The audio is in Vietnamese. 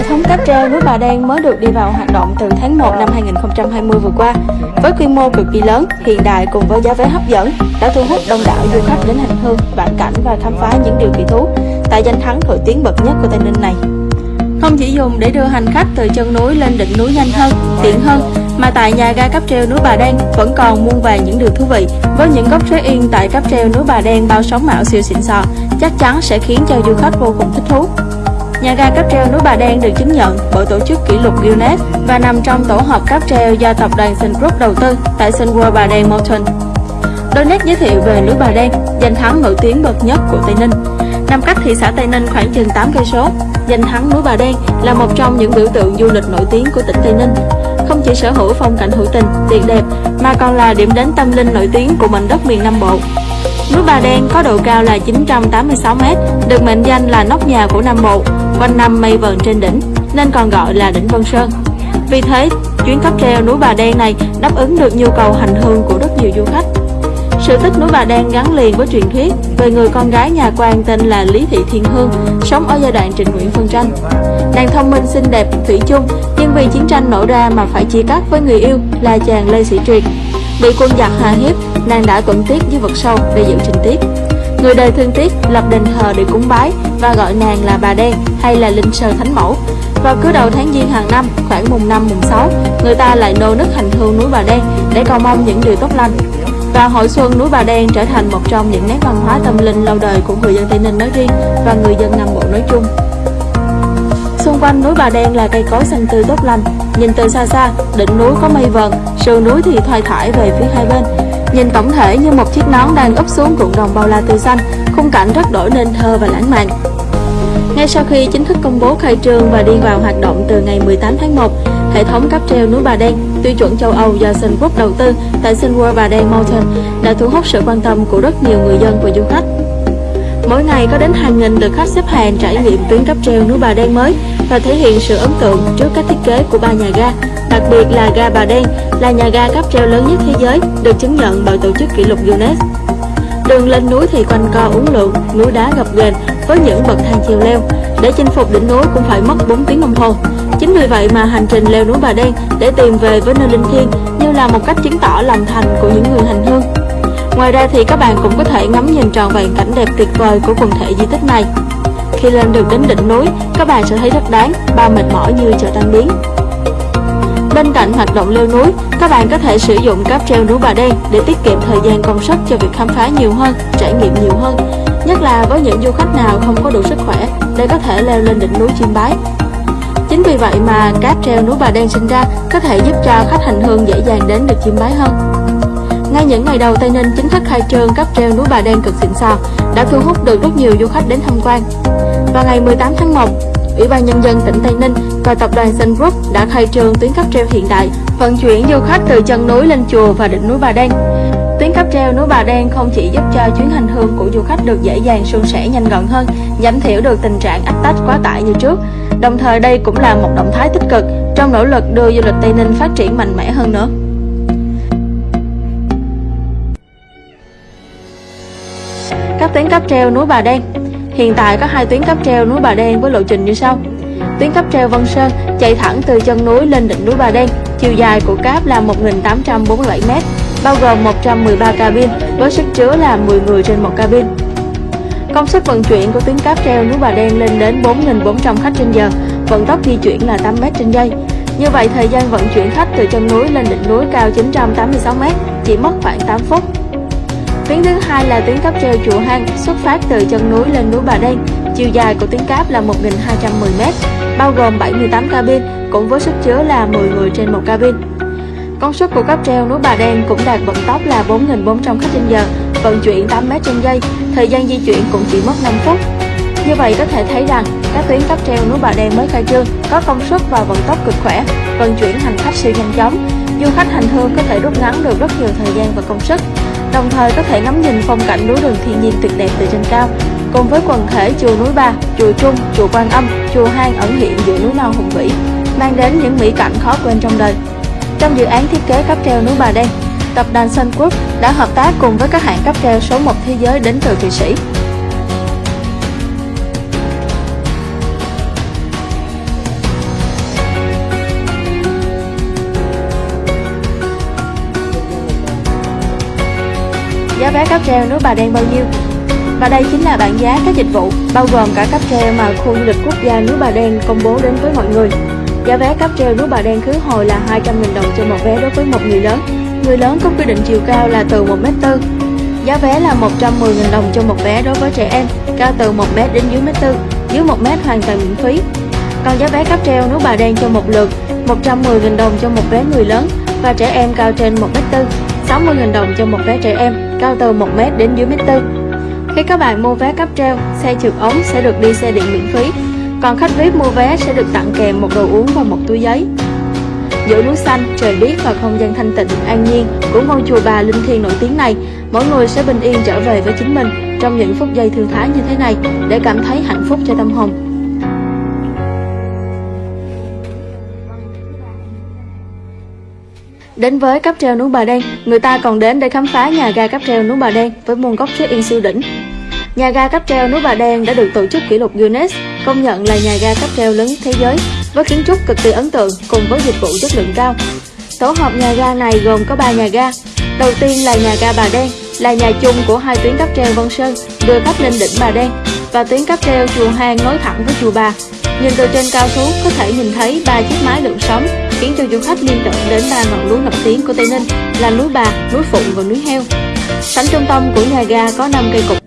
Hệ thống cáp treo núi Bà Đen mới được đi vào hoạt động từ tháng 1 năm 2020 vừa qua. Với quy mô cực kỳ lớn, hiện đại cùng với giá vé hấp dẫn đã thu hút đông đảo du khách đến hành hương, vãn cảnh và khám phá những điều kỳ thú tại danh thắng nổi tiếng bậc nhất của Tây Ninh này. Không chỉ dùng để đưa hành khách từ chân núi lên đỉnh núi nhanh hơn, tiện hơn, mà tại nhà ga cáp treo núi Bà Đen vẫn còn muôn vàng những điều thú vị. Với những góc trái yên tại cáp treo núi Bà Đen bao sóng mạo siêu xịn sò, chắc chắn sẽ khiến cho du khách vô cùng thích thú. Nhà ga cáp treo núi Bà Đen được chứng nhận bởi tổ chức kỷ lục Guinness và nằm trong tổ hợp cáp treo do tập đoàn Sun Group đầu tư tại Sun World Bà Đen Mountain. Đôi nét giới thiệu về núi Bà Đen, danh thắng nổi tiếng bậc nhất của Tây Ninh. Nằm cách thị xã Tây Ninh khoảng chừng 8 cây số, danh thắng núi Bà Đen là một trong những biểu tượng du lịch nổi tiếng của tỉnh Tây Ninh. Không chỉ sở hữu phong cảnh hữu tình, tuyệt đẹp mà còn là điểm đến tâm linh nổi tiếng của mảnh đất miền Nam Bộ. Núi Bà Đen có độ cao là 986m, được mệnh danh là nóc nhà của Nam Bộ, quanh năm mây vờn trên đỉnh, nên còn gọi là đỉnh Vân Sơn. Vì thế, chuyến cáp treo núi Bà Đen này đáp ứng được nhu cầu hành hương của rất nhiều du khách. Sự tích núi Bà Đen gắn liền với truyền thuyết về người con gái nhà quan tên là Lý Thị Thiên Hương, sống ở giai đoạn Trịnh Nguyễn phân tranh. Nàng thông minh xinh đẹp, thủy chung, nhưng vì chiến tranh nổ ra mà phải chia cắt với người yêu là chàng Lê Sĩ Triệt. Bị quân giặc hà hiếp, nàng đã tuẫn tiết với vực sâu để giữ trình tiết. Người đời thương tiếc lập đền thờ để cúng bái và gọi nàng là bà đen hay là linh sơ thánh mẫu. Vào cứ đầu tháng giêng hàng năm, khoảng mùng 5 mùng 6, người ta lại nô nức hành hương núi Bà Đen để cầu mong những điều tốt lành. Và hội xuân núi Bà Đen trở thành một trong những nét văn hóa tâm linh lâu đời của người dân Tây Ninh nói riêng và người dân Nam Bộ nói chung. Xung quanh núi Bà Đen là cây cối xanh tươi tốt lành. Nhìn từ xa xa, đỉnh núi có mây vờn, sườn núi thì thoai thoải về phía hai bên. Nhìn tổng thể như một chiếc nón đang úp xuống ruộng đồng bao la tươi xanh, khung cảnh rất đổi nên thơ và lãng mạn. Ngay sau khi chính thức công bố khai trương và đi vào hoạt động từ ngày 18 tháng 1, hệ thống cáp treo núi Bà Đen tiêu chuẩn châu Âu do Sun Group đầu tư tại Sun World Bà Đen Mountain đã thu hút sự quan tâm của rất nhiều người dân và du khách. Mỗi ngày có đến hàng nghìn lượt khách xếp hàng trải nghiệm tuyến cáp treo núi Bà Đen mới và thể hiện sự ấn tượng trước các thiết kế của ba nhà ga, đặc biệt là ga Bà Đen là nhà ga cáp treo lớn nhất thế giới, được chứng nhận bởi tổ chức kỷ lục Guinness. Đường lên núi thì quanh co uốn lượn, núi đá gập ghềnh với những bậc thang chiều leo. Để chinh phục đỉnh núi cũng phải mất 4 tiếng đồng hồ. Chính vì vậy mà hành trình leo núi Bà Đen để tìm về với nơi linh thiêng như là một cách chứng tỏ lòng thành của những người hành hương. Ngoài ra thì các bạn cũng có thể ngắm nhìn tròn vẹn cảnh đẹp tuyệt vời của quần thể di tích này. Khi lên được đến đỉnh núi, các bạn sẽ thấy rất đáng, bao mệt mỏi như chợ tan biến. Bên cạnh hoạt động leo núi, các bạn có thể sử dụng cáp treo núi Bà Đen để tiết kiệm thời gian công sức cho việc khám phá nhiều hơn, trải nghiệm nhiều hơn, nhất là với những du khách nào không có đủ sức khỏe để có thể leo lên đỉnh núi chiêm bái. Chính vì vậy mà cáp treo núi Bà Đen sinh ra có thể giúp cho khách hành hương dễ dàng đến được chiêm bái hơn. Ngay những ngày đầu Tây Ninh chính thức khai trương cáp treo núi Bà Đen cực xịn sò đã thu hút được rất nhiều du khách đến tham quan. Vào ngày 18 tháng 1, Ủy ban Nhân dân tỉnh Tây Ninh và tập đoàn Sun Group đã khai trương tuyến cáp treo hiện đại, vận chuyển du khách từ chân núi lên chùa và đỉnh núi Bà Đen. Tuyến cáp treo núi Bà Đen không chỉ giúp cho chuyến hành hương của du khách được dễ dàng suôn sẻ nhanh gọn hơn, giảm thiểu được tình trạng ách tách quá tải như trước. Đồng thời đây cũng là một động thái tích cực trong nỗ lực đưa du lịch Tây Ninh phát triển mạnh mẽ hơn nữa. Các tuyến cáp treo núi Bà Đen Hiện tại có hai tuyến cáp treo núi Bà Đen với lộ trình như sau. Tuyến cáp treo Vân Sơn chạy thẳng từ chân núi lên đỉnh núi Bà Đen, chiều dài của cáp là 1.847m, bao gồm 113 cabin với sức chứa là 10 người trên một cabin. Công suất vận chuyển của tuyến cáp treo núi Bà Đen lên đến 4.400 khách trên giờ, vận tốc di chuyển là 8m trên giây. Như vậy, thời gian vận chuyển khách từ chân núi lên đỉnh núi cao 986m chỉ mất khoảng 8 phút. Tuyến thứ hai là tuyến cáp treo Chùa Hang xuất phát từ chân núi lên núi Bà Đen. Chiều dài của tuyến cáp là 1.210m, bao gồm 78 cabin cũng với sức chứa là 10 người trên một cabin. Công suất của cáp treo núi Bà Đen cũng đạt vận tốc là 4.400 khách trên giờ, vận chuyển 8m trên giây, thời gian di chuyển cũng chỉ mất 5 phút. Như vậy có thể thấy rằng các tuyến cáp treo núi Bà Đen mới khai trương có công suất và vận tốc cực khỏe, vận chuyển hành khách siêu nhanh chóng. Du khách hành hương có thể rút ngắn được rất nhiều thời gian và công sức đồng thời có thể ngắm nhìn phong cảnh núi rừng thiên nhiên tuyệt đẹp từ trên cao cùng với quần thể chùa núi Ba, chùa Trung, chùa Quan Âm, chùa Hang ẩn hiện giữa núi non hùng vĩ, mang đến những mỹ cảnh khó quên trong đời. Trong dự án thiết kế cáp treo núi Bà Đen, tập đoàn Sun Group đã hợp tác cùng với các hãng cáp treo số 1 thế giới đến từ Thụy Sĩ. Giá cáp treo núi Bà Đen bao nhiêu? Và đây chính là bảng giá các dịch vụ, bao gồm cả cáp treo mà khu du lịch quốc gia núi Bà Đen công bố đến với mọi người. Giá vé cáp treo núi Bà Đen khứ hồi là 200.000 đồng cho một vé đối với một người lớn. Người lớn có quy định chiều cao là từ 1m4. Giá vé là 110.000 đồng cho một vé đối với trẻ em, cao từ 1m đến dưới 1m4, dưới 1m hoàn toàn miễn phí. Còn giá vé cáp treo núi Bà Đen cho một lượt, 110.000 đồng cho một vé người lớn và trẻ em cao trên 1m4, 60.000 đồng cho một vé trẻ em, cao từ 1m đến dưới 1m4. Khi các bạn mua vé cấp treo, xe trượt ống sẽ được đi xe điện miễn phí, còn khách VIP mua vé sẽ được tặng kèm một đồ uống và một túi giấy. Giữa núi xanh, trời biếc và không gian thanh tịnh, an nhiên của ngôi chùa bà linh thiêng nổi tiếng này, mỗi người sẽ bình yên trở về với chính mình trong những phút giây thư thái như thế này để cảm thấy hạnh phúc cho tâm hồn. Đến với cáp treo núi Bà Đen, người ta còn đến để khám phá nhà ga cáp treo núi Bà Đen với môn góc check-in siêu đỉnh. Nhà ga cáp treo núi Bà Đen đã được tổ chức kỷ lục Guinness công nhận là nhà ga cáp treo lớn thế giới với kiến trúc cực kỳ ấn tượng cùng với dịch vụ chất lượng cao. Tổ hợp nhà ga này gồm có 3 nhà ga. Đầu tiên là nhà ga Bà Đen, là nhà chung của hai tuyến cáp treo Vân Sơn đưa khách lên đỉnh Bà Đen và tuyến cáp treo chùa Hang nối thẳng với chùa Bà. Nhìn từ trên cao xuống có thể nhìn thấy ba chiếc mái lượn sóng khiến cho du khách liên tưởng đến ba ngọn núi nổi tiếng của Tây Ninh là núi Bà, núi Phụng và núi Heo. Sảnh trung tâm của nhà ga có 5 cây cột